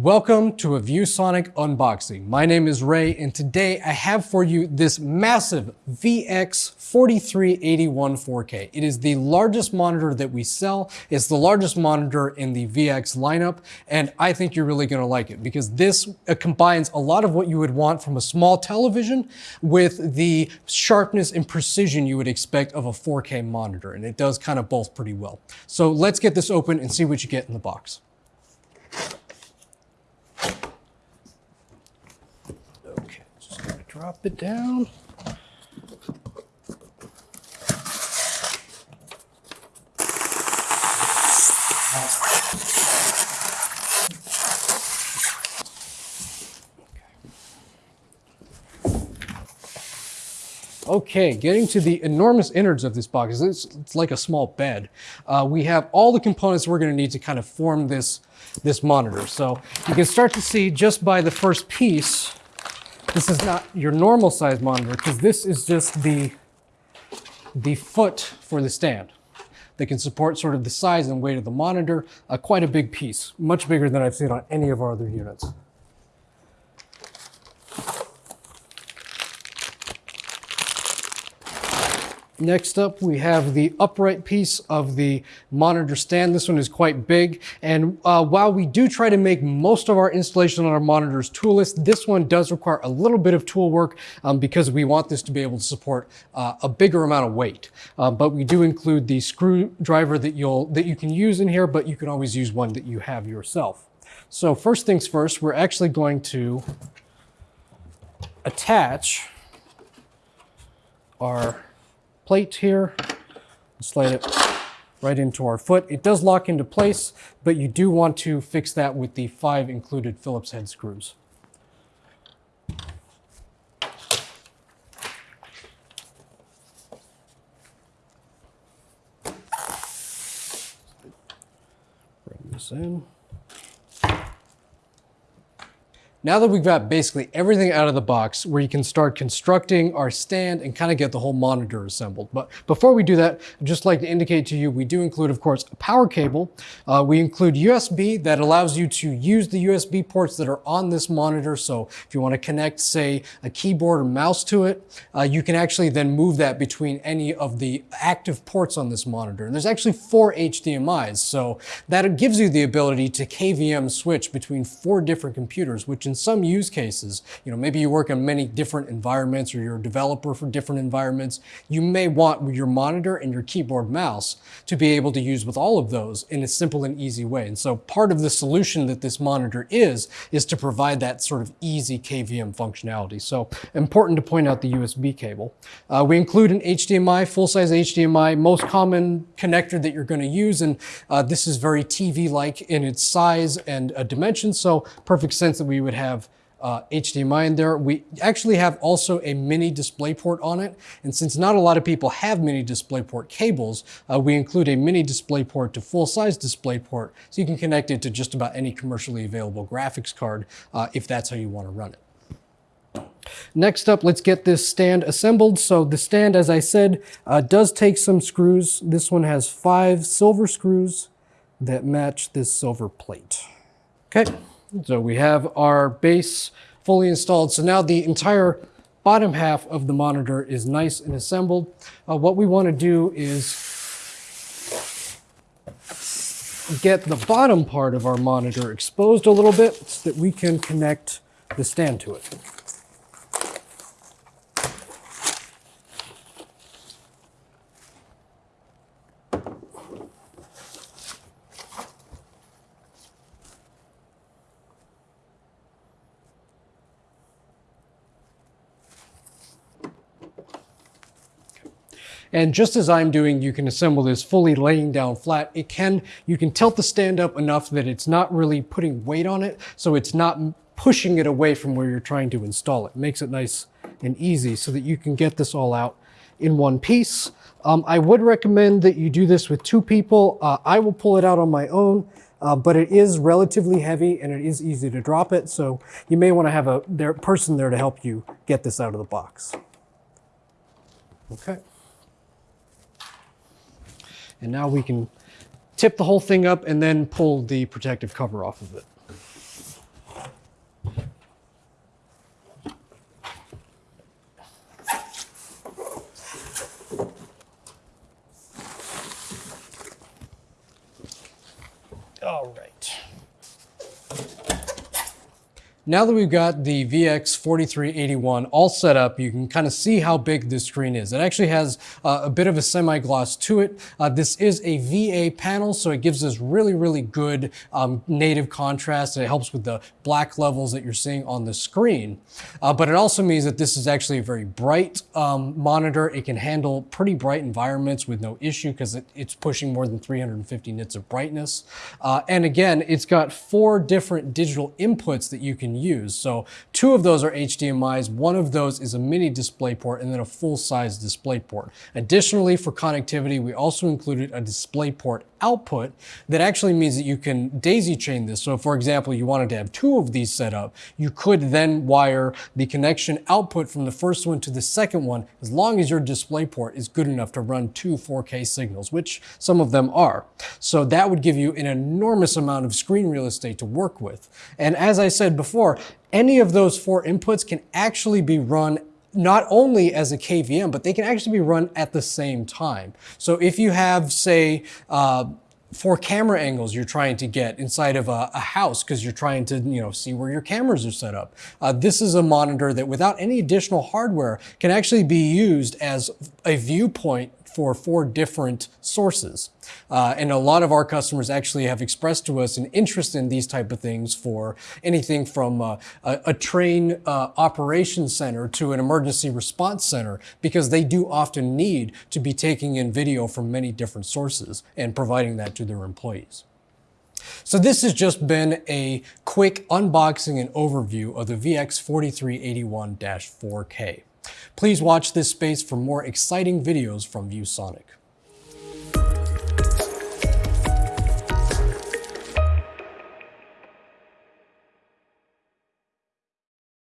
Welcome to a ViewSonic unboxing. My name is Ray and today I have for you this massive VX4381 4K. It is the largest monitor that we sell. It's the largest monitor in the VX lineup and I think you're really going to like it because this uh, combines a lot of what you would want from a small television with the sharpness and precision you would expect of a 4K monitor and it does kind of both pretty well. So let's get this open and see what you get in the box. Drop it down. Okay, getting to the enormous innards of this box, it's, it's like a small bed. Uh, we have all the components we're gonna need to kind of form this, this monitor. So you can start to see just by the first piece, this is not your normal size monitor because this is just the, the foot for the stand that can support sort of the size and weight of the monitor. Uh, quite a big piece, much bigger than I've seen on any of our other units. Next up, we have the upright piece of the monitor stand. This one is quite big. And uh, while we do try to make most of our installation on our monitors toolless, this one does require a little bit of tool work um, because we want this to be able to support uh, a bigger amount of weight. Uh, but we do include the screwdriver that, you'll, that you can use in here, but you can always use one that you have yourself. So first things first, we're actually going to attach our plate here, slide it right into our foot. It does lock into place, but you do want to fix that with the five included Phillips head screws. Bring this in. Now that we've got basically everything out of the box where you can start constructing our stand and kind of get the whole monitor assembled. But before we do that, I'd just like to indicate to you, we do include, of course, a power cable. Uh, we include USB that allows you to use the USB ports that are on this monitor. So if you want to connect, say, a keyboard or mouse to it, uh, you can actually then move that between any of the active ports on this monitor. And there's actually four HDMIs. So that gives you the ability to KVM switch between four different computers, which in some use cases, you know, maybe you work in many different environments or you're a developer for different environments, you may want your monitor and your keyboard mouse to be able to use with all of those in a simple and easy way. And so part of the solution that this monitor is, is to provide that sort of easy KVM functionality. So important to point out the USB cable. Uh, we include an HDMI, full-size HDMI, most common connector that you're going to use. And uh, this is very TV-like in its size and uh, dimension. So perfect sense that we would have uh, HDMI in there. We actually have also a mini DisplayPort on it. And since not a lot of people have mini DisplayPort cables, uh, we include a mini DisplayPort to full-size DisplayPort so you can connect it to just about any commercially available graphics card uh, if that's how you want to run it. Next up, let's get this stand assembled. So the stand, as I said, uh, does take some screws. This one has five silver screws that match this silver plate. Okay. So we have our base fully installed. So now the entire bottom half of the monitor is nice and assembled. Uh, what we want to do is get the bottom part of our monitor exposed a little bit so that we can connect the stand to it. And just as I'm doing, you can assemble this fully laying down flat. It can, you can tilt the stand up enough that it's not really putting weight on it, so it's not pushing it away from where you're trying to install it. it makes it nice and easy so that you can get this all out in one piece. Um, I would recommend that you do this with two people. Uh, I will pull it out on my own, uh, but it is relatively heavy and it is easy to drop it. So you may want to have a there, person there to help you get this out of the box. Okay. And now we can tip the whole thing up and then pull the protective cover off of it. All right. Now that we've got the VX4381 all set up, you can kind of see how big this screen is. It actually has uh, a bit of a semi-gloss to it. Uh, this is a VA panel, so it gives us really, really good um, native contrast and it helps with the black levels that you're seeing on the screen. Uh, but it also means that this is actually a very bright um, monitor. It can handle pretty bright environments with no issue because it, it's pushing more than 350 nits of brightness. Uh, and again, it's got four different digital inputs that you can use. So two of those are HDMIs, one of those is a mini DisplayPort, and then a full-size DisplayPort. Additionally, for connectivity, we also included a DisplayPort output that actually means that you can daisy chain this. So for example, you wanted to have two of these set up, you could then wire the connection output from the first one to the second one, as long as your DisplayPort is good enough to run two 4K signals, which some of them are. So that would give you an enormous amount of screen real estate to work with. And as I said any of those four inputs can actually be run not only as a KVM, but they can actually be run at the same time. So if you have, say, uh, four camera angles you're trying to get inside of a, a house because you're trying to you know see where your cameras are set up. Uh, this is a monitor that without any additional hardware can actually be used as a viewpoint for four different sources. Uh, and a lot of our customers actually have expressed to us an interest in these type of things for anything from uh, a, a, train uh, center to an emergency response center because they do often need to be taking in video from many different sources and providing that to their employees. So this has just been a quick unboxing and overview of the VX4381-4K. Please watch this space for more exciting videos from ViewSonic.